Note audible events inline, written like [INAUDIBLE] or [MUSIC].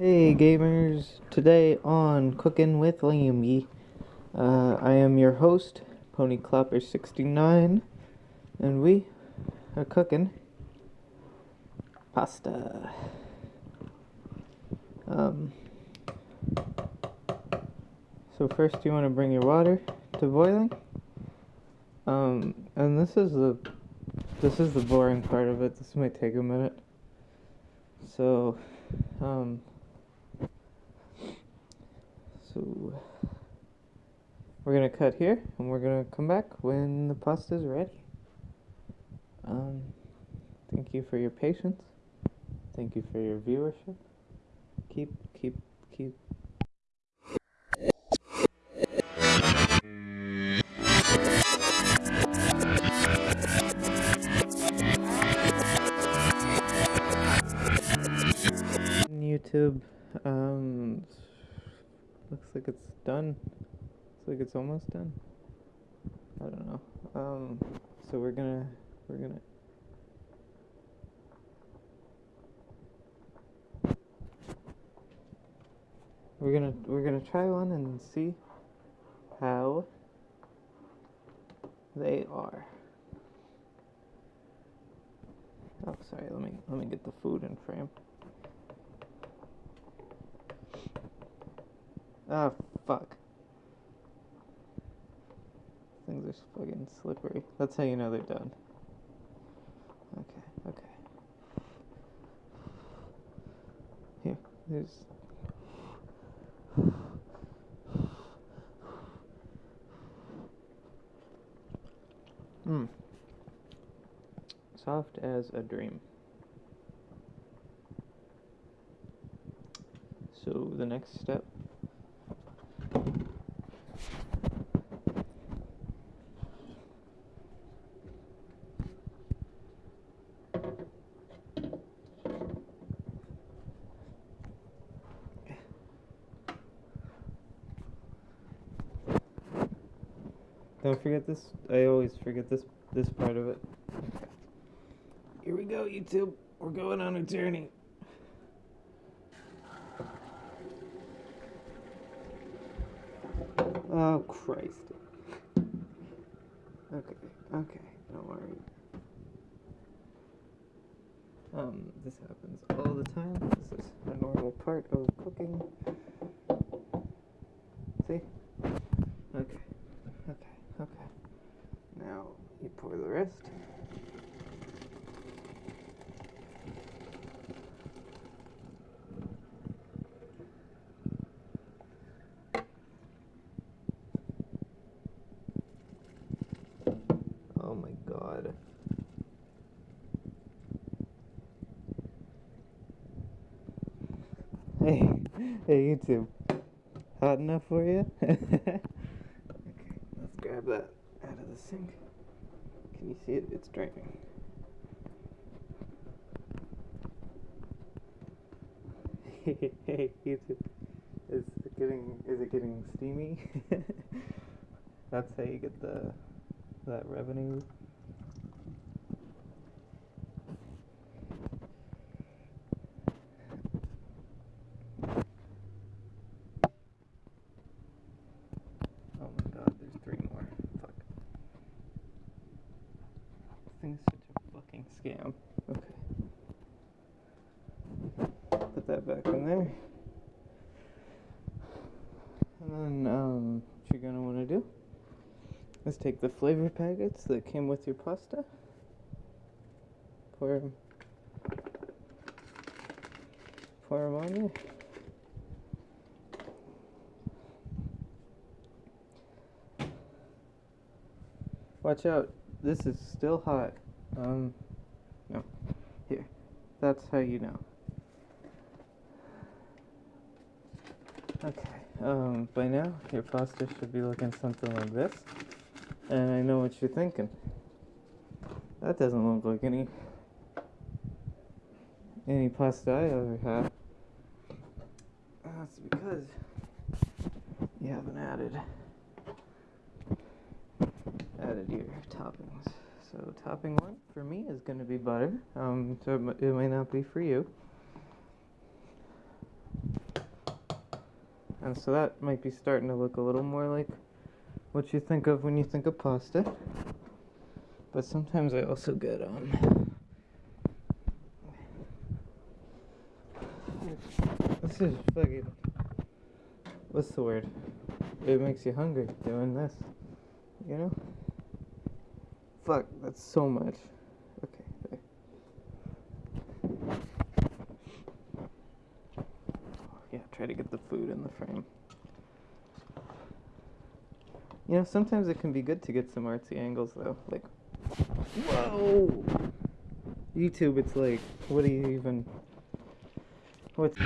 Hey gamers, today on Cooking with Lamby, uh, I am your host, PonyClopper69, and we are cooking pasta. Um, so first you want to bring your water to boiling, um, and this is the this is the boring part of it. This might take a minute. So, um, so we're gonna cut here and we're gonna come back when the pasta is ready. Um, thank you for your patience. Thank you for your viewership. Keep, keep, keep. YouTube, um, looks like it's done. Looks like it's almost done. I don't know. Um, so we're gonna, we're gonna. We're gonna we're gonna try one and see how they are. Oh, sorry. Let me let me get the food in frame. Ah, fuck. Things are fucking slippery. That's how you know they're done. Okay, okay. Here, there's. Hmm. Soft as a dream. So the next step Don't forget this. I always forget this this part of it. Here we go, YouTube. We're going on a journey. Oh Christ. Okay, okay, don't worry. Um, this happens all the time. This is a normal part of cooking. See? Okay, okay, okay. Now you pour the rest. Oh my god. Hey, hey YouTube. Hot enough for you? [LAUGHS] okay, let's grab that out of the sink. Can you see it? It's draining. hey [LAUGHS] YouTube. Is it getting is it getting steamy? [LAUGHS] That's how you get the that revenue. Oh my god, there's three more. Fuck. This thing's such a fucking scam. Okay. Put that back in there. And then, um, what you're gonna wanna do is take the flavor packets that came with your pasta. Pour them. Pour them on you. Watch out. This is still hot. Um, no. Here. That's how you know. Okay. Um, by now, your pasta should be looking something like this. And I know what you're thinking. That doesn't look like any any pasta I ever had. That's because you haven't added added your toppings. So topping one for me is going to be butter. Um, so it it might not be for you. And so that might be starting to look a little more like what you think of when you think of pasta. But sometimes I also get um This is fucking what's the word? It makes you hungry doing this. You know? Fuck, that's so much. Okay. Yeah, try to get the food in the frame. You know, sometimes it can be good to get some artsy angles though. Like, whoa! YouTube, it's like, what do you even. What's.